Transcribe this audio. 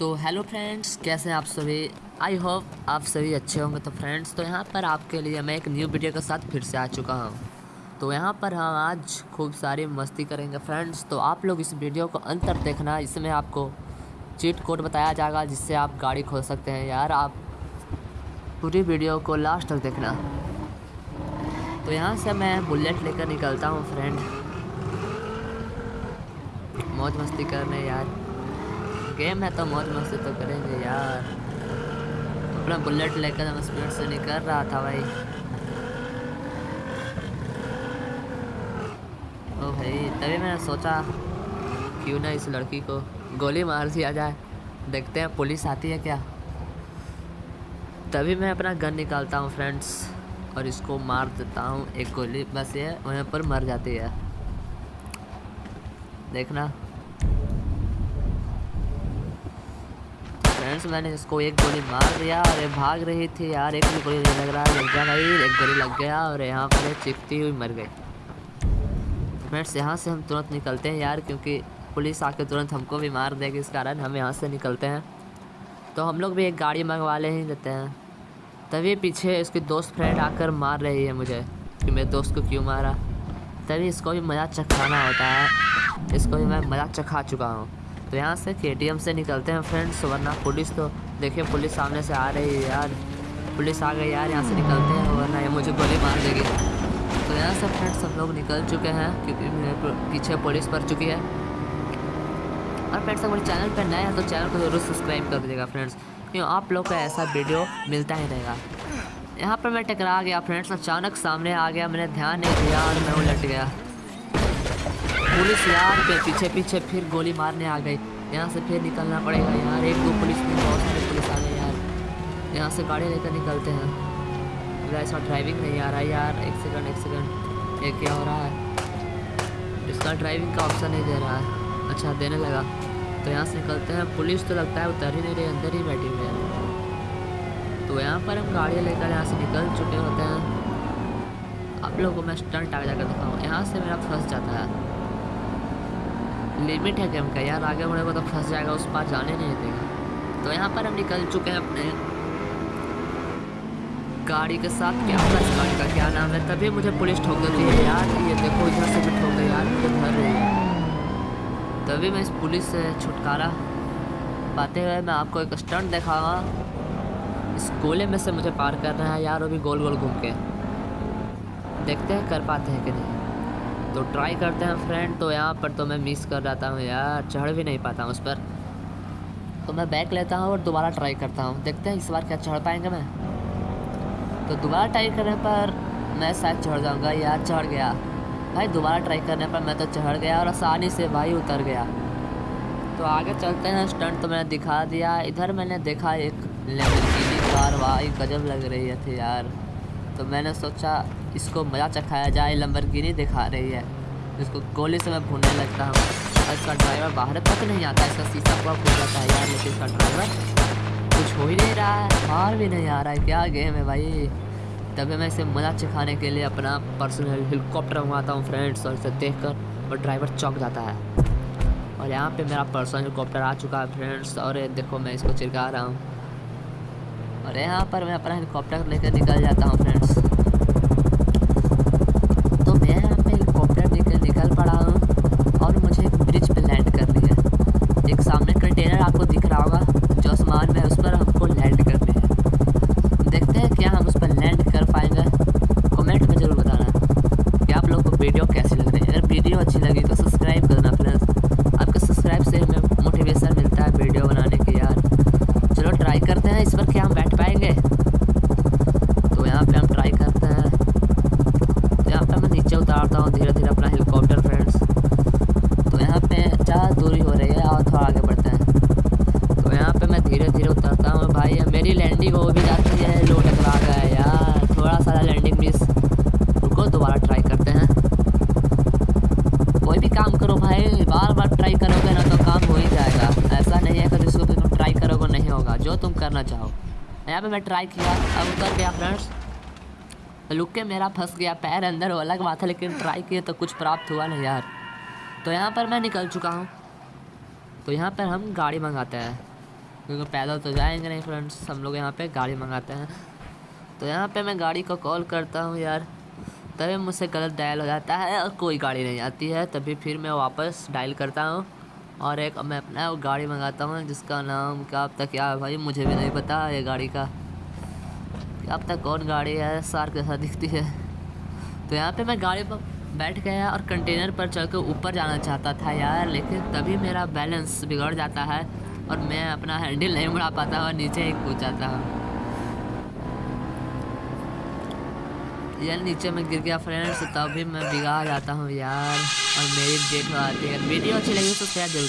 तो hello friends कैसे हैं आप सभी? आई होप आप सभी अच्छे होंगे। तो फ्रेंड्स तो यहाँ पर आपके लिए मैं एक न्यू वीडियो के साथ फिर से आ चुका हूँ। तो यहाँ पर हम आज खूब सारी मस्ती करेंगे फ्रेंड्स तो आप लोग इस वीडियो को अंत तक देखना। इसमें आपको चीट कोड बताया जाएगा, जिससे आप गाड़ी खोल सकते हैं। यार, आप पूरी वीडियो को लास्ट तक देखना। तो यहाँ से मैं बुलेट लेकर निकलता हूँ फ्रेंड मौज मस्ती करने, यार। गेम है तो मौज मस्ती तो करेंगे यार। अपना बुलेट लेकर हम स्पीड से निकल रहा था भाई। ओ भाई, तभी मैंने सोचा, क्यों ना इस लड़की को गोली मार दिया जाए। देखते हैं, पुलिस आती है क्या? तभी मैं अपना गन निकालता हूँ फ्रेंड्स और इसको मार देता हूँ। एक गोली बस ये, वहीं पर मर जाती है। देखना। फ्रेंड्स, मैंने इसको एक गोली मार दिया और ये भाग रही थी यार। एक भी गोली लग रहा लग जा भाई, एक गोली लग गया और यहाँ पर चिपती हुई मर गई। फ्रेंड्स, यहाँ से हम तुरंत निकलते हैं यार, क्योंकि पुलिस आके तुरंत हमको भी मार देगी इस कारण हम यहाँ से निकलते हैं। तो हम लोग भी एक गाड़ी मंगवा ले ही लेते हैं। तभी पीछे इसकी दोस्त फ्रेंड आकर मार रही है मुझे, कि मेरे दोस्त को क्यों मारा। तभी इसको भी मज़ा चखाना होता है। इसको भी मैं मज़ा चखा चुका हूँ। तो यहाँ से के से निकलते हैं फ्रेंड्स वरना पुलिस तो देखिए पुलिस सामने से आ रही है यार। पुलिस आ गई यार, यहाँ से निकलते हैं, वरना ये मुझे गोली मार देगी। तो यहाँ से फ्रेंड्स हम लोग निकल चुके हैं, क्योंकि पीछे पुलिस पड़ चुकी है। और फ्रेंड्स अगर चैनल पर नए हैं तो चैनल को ज़रूर सब्सक्राइब कर दीजिएगा फ्रेंड्स क्यों, आप लोग का ऐसा वीडियो मिलता ही रहेगा। यहाँ पर मैं टकरा गया फ्रेंड्स अचानक सामने आ गया, मैंने ध्यान नहीं दिया और मैं उलट गया। पुलिस यार पीछे पीछे फिर गोली मारने आ गई। यहाँ से फिर निकलना पड़ेगा यार। एक दो पुलिस में बहुत सारे पुलिस आ गए यार। यहाँ से गाड़ी लेकर निकलते हैं। ऐसा ड्राइविंग नहीं आ रहा यार। एक सेकंड एक सेकंड ये क्या हो रहा है? इसका ड्राइविंग का ऑप्शन नहीं दे रहा है। अच्छा देने लगा। तो यहाँ से निकलते हैं। पुलिस तो लगता है उतर ही नहीं रही, अंदर ही बैठी हुई है। तो यहाँ पर हम गाड़ियाँ लेकर यहाँ से निकल चुके होते हैं। आप लोगों को मैं स्टंट आगे जाकर दिखाऊँ। यहाँ से मेरा फंस जाता है। लिमिट है गेम का यार, आगे बढ़ेगा तो फंस जाएगा, उस पार जाने नहीं देगा। तो यहाँ पर हम निकल चुके हैं अपने गाड़ी के साथ। क्या होगा इस गाड़ी का? क्या नाम है? तभी मुझे पुलिस ठोक देती है, यार, ये देखो, इधर से भी ठोक यार मुझे भर रही है। तभी मैं इस पुलिस से छुटकारा पाते हुए मैं आपको एक स्टंट दिखाऊँगा। इस गोले में से मुझे पार करना है। यार अभी गोल गोल घूम के। देखते हैं, कर पाते हैं कि नहीं। तो ट्राई करते हैं फ्रेंड तो यहाँ पर तो मैं मिस कर जाता हूँ यार। चढ़ भी नहीं पाता हूँ उस पर। तो मैं बैक लेता हूँ और दोबारा ट्राई करता हूँ। देखते हैं इस बार क्या चढ़ पाएँगे मैं। तो दोबारा ट्राई करने पर मैं शायद चढ़ जाऊँगा। यार, चढ़ गया। भाई, दोबारा ट्राई करने पर मैं तो चढ़ गया और आसानी से भाई उतर गया। तो आगे चलते हैं स्टंट तो मैंने दिखा दिया। इधर मैंने देखा एक लेमरगिनी कार भाई गजब लग रही थी यार। तो मैंने सोचा इसको मज़ा चखाया जाए लंबरगिनी दिखा रही है। इसको गोली से मैं भूनने लगता हूँ। इसका ड्राइवर बाहर तक नहीं आता, इसका शीशा पूरा फूट जाता है यार, लेकिन इसका ड्राइवर कुछ हो ही नहीं रहा है बाहर भी नहीं आ रहा है। क्या गेम है भाई? तभी मैं इसे मज़ा चखाने के लिए अपना पर्सनल हेलीकॉप्टर मंगाता हूँ फ्रेंड्स और इसे देख कर और ड्राइवर चौक जाता है। और यहाँ पे मेरा पर्सनल हेलीकॉप्टर आ चुका है फ्रेंड्स और देखो मैं इसको चिरका रहा हूँ। और यहाँ पर मैं अपना हेलीकॉप्टर लेकर निकल जाता हूँ फ्रेंड्स करते हैं, इस पर क्या हम बैठ पाएँगे। तो यहाँ पे हम ट्राई करते हैं। तो यहाँ पे मैं नीचे उतारता हूँ धीरे धीरे अपना हेलीकॉप्टर फ्रेंड्स तो यहाँ पे ज़्यादा दूरी हो रही है, और थोड़ा आगे बढ़ते हैं। तो यहाँ पर मैं धीरे धीरे उतरता हूँ, भाई मेरी लैंडिंग हो भी जाती है लो टकरा गया यार। थोड़ा सा लैंडिंग मिस रुको, दोबारा ट्राई करते हैं। कोई भी काम करो भाई बार बार ट्राई करोगे ना तो काम हो ही जाएगा। ऐसा नहीं है कि जिसको भी तुम ट्राई करोगे नहीं होगा। जो तुम करना चाहो। यहाँ पे मैं ट्राई किया। अब उतर गया फ्रेंड्स लुक के, मेरा फंस गया। पैर अंदर वो अलग बात है, लेकिन ट्राई किए तो कुछ प्राप्त हुआ नहीं यार। तो यहाँ पर मैं निकल चुका हूँ। तो यहाँ पर हम गाड़ी मंगाते हैं। क्योंकि पैदल तो जाएँगे नहीं फ्रेंड्स हम लोग यहाँ पे गाड़ी मंगाते हैं। तो यहाँ पे मैं गाड़ी को कॉल करता हूँ यार। तभी मुझसे गलत डायल हो जाता है और कोई गाड़ी नहीं आती है। तभी फिर मैं वापस डायल करता हूँ। और एक, मैं अपना गाड़ी मंगाता हूँ, जिसका नाम क्या अब तक क्या है भाई? मुझे भी नहीं पता ये गाड़ी का। क्या अब तक कौन गाड़ी है? सार के साथ दिखती है। तो यहाँ पे मैं गाड़ी पर बैठ गया और कंटेनर पर चढ़ कर ऊपर जाना चाहता था यार, लेकिन तभी मेरा बैलेंस बिगड़ जाता है और मैं अपना हैंडल नहीं बढ़ा पाता और नीचे ही कूद जाता हूँ। यार, नीचे में गिर गया फ्रेंड्स तभी मैं बिगाड़ जाता हूँ यार। और मेरी डेट आती है वीडियो अच्छी लगी तो शेयर ज़रूर